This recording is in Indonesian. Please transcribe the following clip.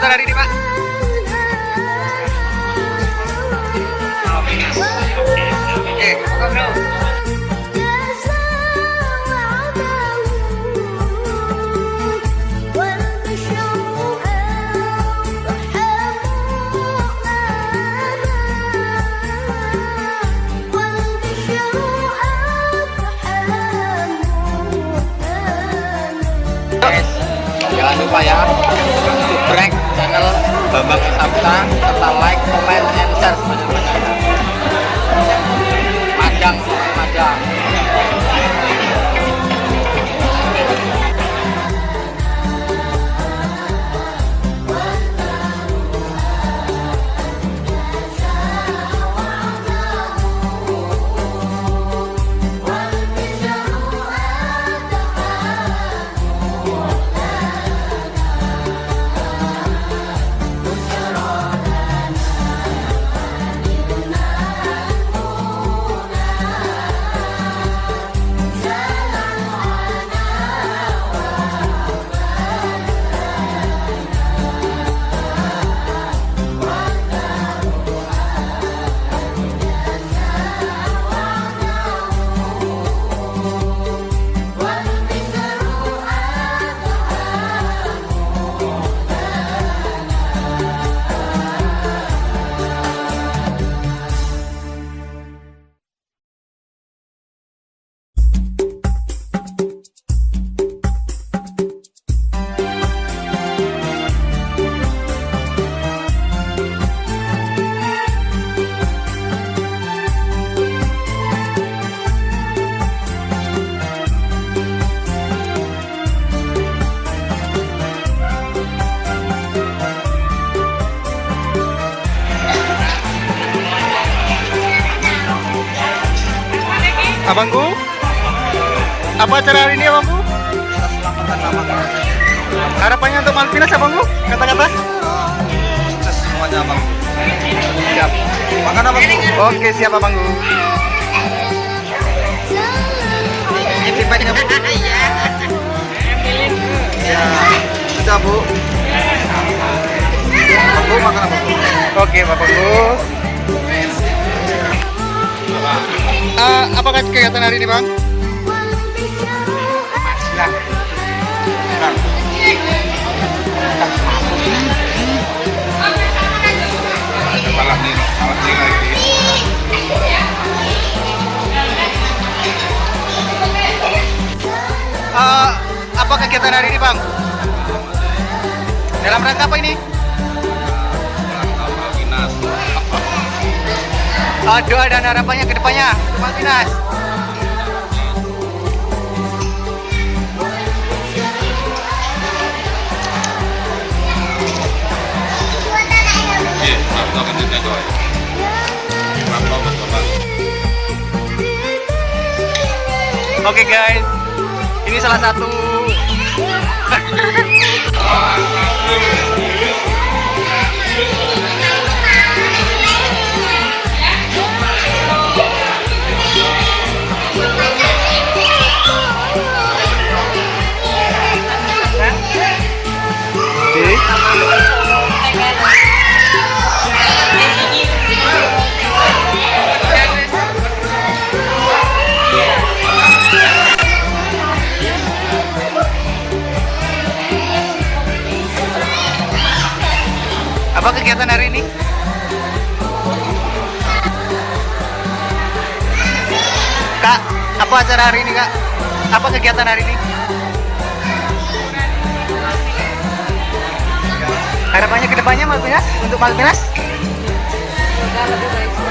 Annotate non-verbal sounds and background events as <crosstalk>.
Kegiatan hari ini, Pak? Serta like, comment, and share Abangku? Apa acara hari ini, Abangku? Harapannya untuk Malvinas, Abangku? Kata-kata? sukses semuanya bang Siap. makan apa bu? Oke, siap, Abangku. ini baiknya bu ya sudah bu Bang, bu makan apa bu? Oke, Bapakku. Eh, apakah kegiatan hari ini, Bang? lagi Eh, apa kegiatan hari ini, Bang? Dalam rangka apa ini? Eh, doa dan harapannya ke depannya. Maaf Oke guys, ini salah satu <laughs> Apa kegiatan hari ini? Kak, apa acara hari ini, Kak? Apa kegiatan hari ini? Harapannya ke depannya Malvinas untuk Malvinas? Semoga lebih baik